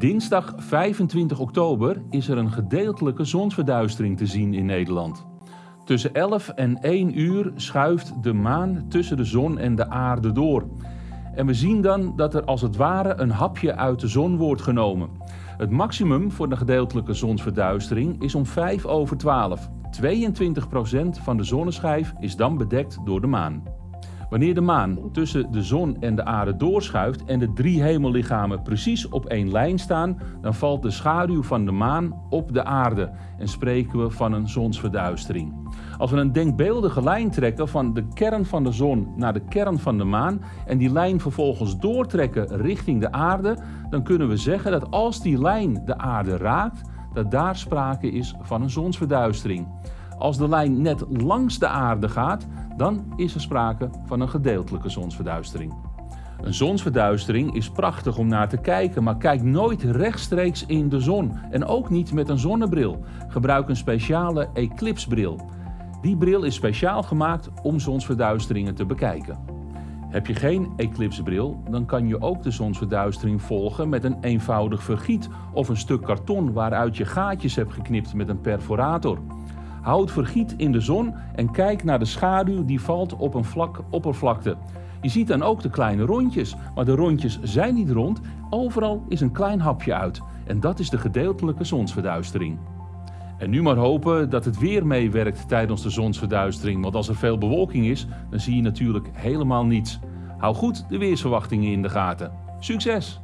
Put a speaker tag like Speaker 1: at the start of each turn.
Speaker 1: Dinsdag 25 oktober is er een gedeeltelijke zonsverduistering te zien in Nederland. Tussen 11 en 1 uur schuift de maan tussen de zon en de aarde door. En we zien dan dat er als het ware een hapje uit de zon wordt genomen. Het maximum voor de gedeeltelijke zonsverduistering is om 5 over 12. 22% van de zonneschijf is dan bedekt door de maan. Wanneer de maan tussen de zon en de aarde doorschuift en de drie hemellichamen precies op één lijn staan, dan valt de schaduw van de maan op de aarde en spreken we van een zonsverduistering. Als we een denkbeeldige lijn trekken van de kern van de zon naar de kern van de maan en die lijn vervolgens doortrekken richting de aarde, dan kunnen we zeggen dat als die lijn de aarde raakt, dat daar sprake is van een zonsverduistering. Als de lijn net langs de aarde gaat, dan is er sprake van een gedeeltelijke zonsverduistering. Een zonsverduistering is prachtig om naar te kijken, maar kijk nooit rechtstreeks in de zon en ook niet met een zonnebril. Gebruik een speciale eclipsbril. Die bril is speciaal gemaakt om zonsverduisteringen te bekijken. Heb je geen eclipsbril, dan kan je ook de zonsverduistering volgen met een eenvoudig vergiet of een stuk karton waaruit je gaatjes hebt geknipt met een perforator. Houd vergiet in de zon en kijk naar de schaduw die valt op een vlak oppervlakte. Je ziet dan ook de kleine rondjes, maar de rondjes zijn niet rond. Overal is een klein hapje uit en dat is de gedeeltelijke zonsverduistering. En nu maar hopen dat het weer meewerkt tijdens de zonsverduistering, want als er veel bewolking is, dan zie je natuurlijk helemaal niets. Hou goed de weersverwachtingen in de gaten. Succes!